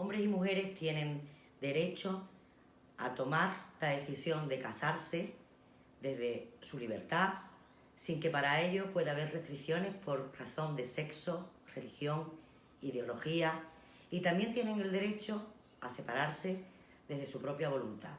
Hombres y mujeres tienen derecho a tomar la decisión de casarse desde su libertad, sin que para ello pueda haber restricciones por razón de sexo, religión, ideología, y también tienen el derecho a separarse desde su propia voluntad.